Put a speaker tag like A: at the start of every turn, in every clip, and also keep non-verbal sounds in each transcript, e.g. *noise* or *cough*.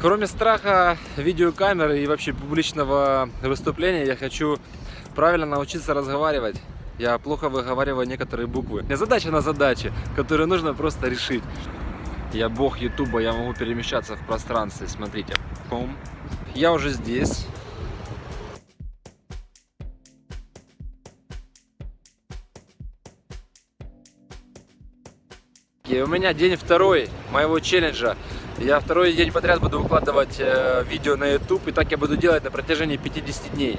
A: Кроме страха видеокамеры и вообще публичного выступления, я хочу правильно научиться разговаривать. Я плохо выговариваю некоторые буквы. Не задача на задаче, которую нужно просто решить. Я бог ютуба, я могу перемещаться в пространстве, смотрите. Я уже здесь, И у меня день второй моего челленджа. Я второй день подряд буду выкладывать э, видео на YouTube, и так я буду делать на протяжении 50 дней.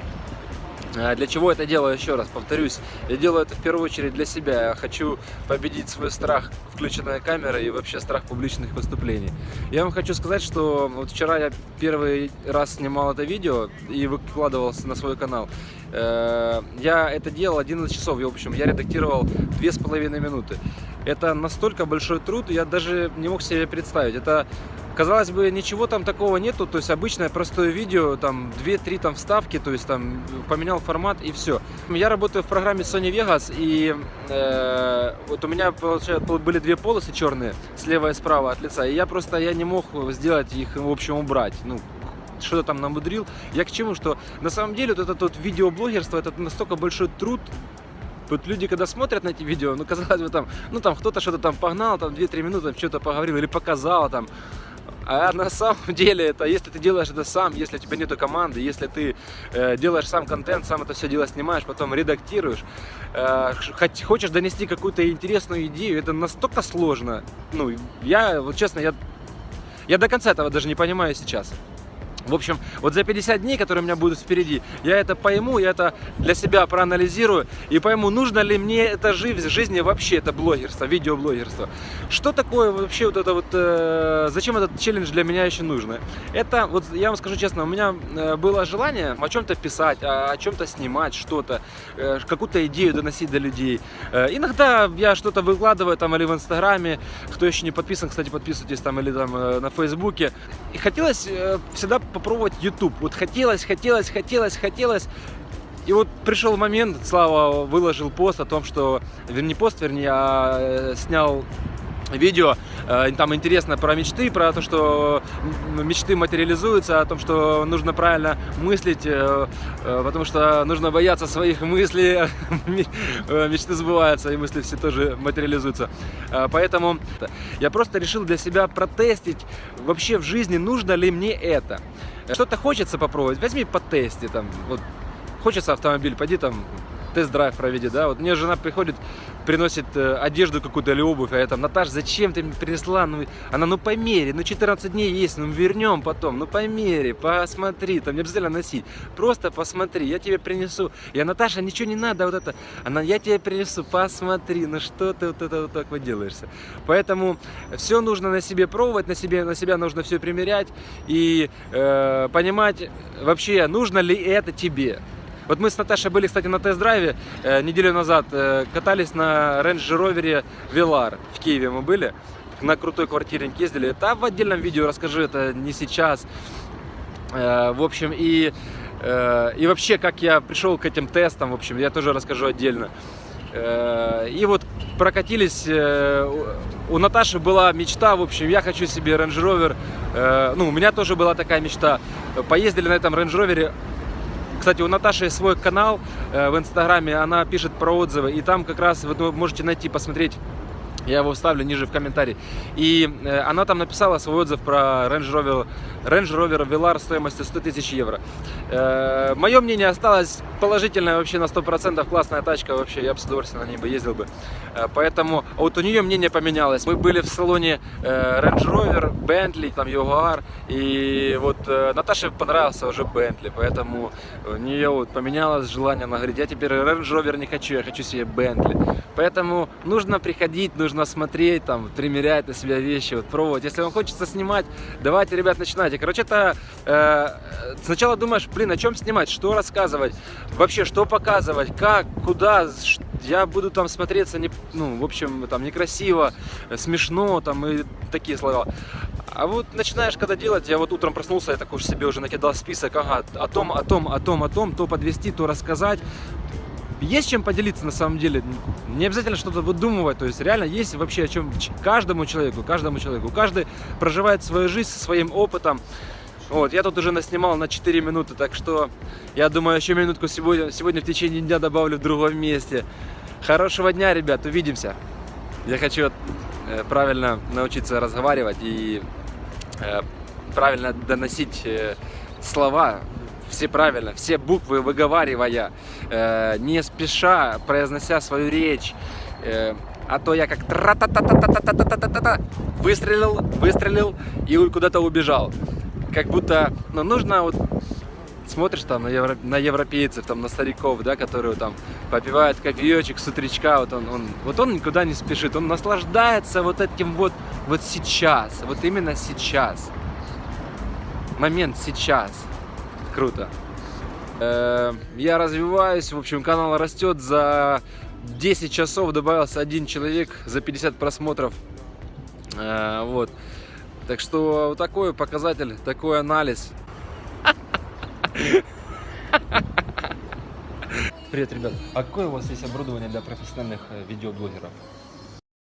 A: А Для чего это делаю, еще раз повторюсь, я делаю это в первую очередь для себя. Я хочу победить свой страх включенная камера и вообще страх публичных выступлений. Я вам хочу сказать, что вот вчера я первый раз снимал это видео и выкладывался на свой канал. Э, Я это делал 11 часов, и, в общем, я редактировал 2,5 минуты. Это настолько большой труд, я даже не мог себе представить. Это Казалось бы, ничего там такого нету, то есть обычное простое видео, там 2-3 там вставки, то есть там поменял формат и все. Я работаю в программе Sony Vegas, и э, вот у меня получается, были две полосы черные, слева и справа от лица, и я просто я не мог сделать их, в общем, убрать. Ну, что-то там намудрил. Я к чему, что на самом деле вот это вот видеоблогерство, это настолько большой труд, вот люди, когда смотрят на эти видео, ну, казалось бы, там, ну, там, кто-то что-то там погнал, там, 2-3 минуты, что-то поговорил или показал, там, а на самом *laughs* деле, это если ты делаешь это сам, если у тебя нету команды, если ты э, делаешь сам контент, сам это все дело снимаешь, потом редактируешь, э, хочешь донести какую-то интересную идею, это настолько сложно. Ну, я, вот честно, я, я до конца этого даже не понимаю сейчас. В общем, вот за 50 дней, которые у меня будут впереди, я это пойму, я это для себя проанализирую и пойму, нужно ли мне это в жизни вообще, это блогерство, видеоблогерство. Что такое вообще вот это вот, э, зачем этот челлендж для меня еще нужно? Это, вот я вам скажу честно, у меня э, было желание о чем-то писать, о, о чем-то снимать, что-то, э, какую-то идею доносить до людей. Э, иногда я что-то выкладываю там или в Инстаграме, кто еще не подписан, кстати, подписывайтесь там или там э, на Фейсбуке. И хотелось э, всегда попробовать YouTube. Вот хотелось, хотелось, хотелось, хотелось. И вот пришел момент, Слава выложил пост о том, что, не пост, вернее, а э, снял видео, э, там интересно про мечты, про то, что мечты материализуются, о том, что нужно правильно мыслить, э, потому что нужно бояться своих мыслей, *laughs* мечты сбываются, и мысли все тоже материализуются. Поэтому я просто решил для себя протестить, вообще в жизни нужно ли мне это. Что-то хочется попробовать, возьми по тесте, там, вот, хочется автомобиль, пойди там тест-драйв проведи, да, вот мне жена приходит, приносит э, одежду какую-то или обувь, а я там, Наташ, зачем ты мне принесла, ну, она, ну, по мере, ну, 14 дней есть, ну, вернем потом, ну, по мере, посмотри, там, не обязательно носить, просто посмотри, я тебе принесу, я, Наташа, ничего не надо, вот это, она, я тебе принесу, посмотри, ну, что ты вот это вот так вот делаешься, поэтому все нужно на себе пробовать, на себе, на себя нужно все примерять и э, понимать вообще, нужно ли это тебе, вот мы с Наташей были, кстати, на тест-драйве э, неделю назад, э, катались на Range Rover Velar в Киеве мы были, на крутой квартире ездили. Это в отдельном видео расскажу, это не сейчас. Э, в общем, и, э, и вообще, как я пришел к этим тестам, в общем, я тоже расскажу отдельно. Э, и вот прокатились, э, у Наташи была мечта, в общем, я хочу себе Range Rover, э, ну, у меня тоже была такая мечта. Поездили на этом Range Rover кстати, у Наташи свой канал э, в Инстаграме, она пишет про отзывы, и там как раз вы можете найти, посмотреть я его вставлю ниже в комментарии. И э, она там написала свой отзыв про Range Rover, Range Rover Velar стоимостью 100 тысяч евро. Э, мое мнение осталось положительное вообще на 100%. Классная тачка вообще, я бы с удовольствием на ней бы ездил бы. Э, поэтому вот у нее мнение поменялось. Мы были в салоне Range Rover, Bentley, там Jaguar. И вот Наташе понравился уже Bentley. Поэтому у нее вот поменялось желание. Она говорит, я теперь Range Rover не хочу, я хочу себе Bentley. Поэтому нужно приходить, нужно нужно смотреть, там, примерять на себя вещи, вот, пробовать. Если вам хочется снимать, давайте, ребят, начинайте. Короче, это э, сначала думаешь, блин, о чем снимать, что рассказывать, вообще, что показывать, как, куда, я буду там смотреться, не, ну, в общем, там, некрасиво, смешно, там, и такие слова. А вот начинаешь когда делать, я вот утром проснулся, я такой себе уже накидал список, ага, о том, о том, о том, о том, то подвести, то рассказать. Есть чем поделиться на самом деле. Не обязательно что-то выдумывать. То есть реально есть вообще о чем каждому человеку, каждому человеку. Каждый проживает свою жизнь со своим опытом. Вот, я тут уже наснимал на 4 минуты, так что я думаю, еще минутку сегодня, сегодня в течение дня добавлю в другом месте. Хорошего дня, ребят, увидимся. Я хочу э, правильно научиться разговаривать и э, правильно доносить э, слова, все правильно, все буквы выговаривая, э, не спеша произнося свою речь. Э, а то я как тра-та-та-та-та-та-та-та-та-та выстрелил, выстрелил и куда-то убежал. Как будто, ну, нужно вот смотришь там на, евро- на европейцев, там на стариков, да, которые там попивают кофеечек с утречка, вот он, он, вот он никуда не спешит, он наслаждается вот этим вот, вот сейчас, вот именно сейчас. Момент сейчас. Круто. Э, Я развиваюсь, в общем, канал растет. За 10 часов добавился один человек за 50 просмотров. Э, Вот. Так что вот такой показатель, такой анализ. Привет, ребят. А какое у вас есть оборудование для профессиональных э, видеоблогеров?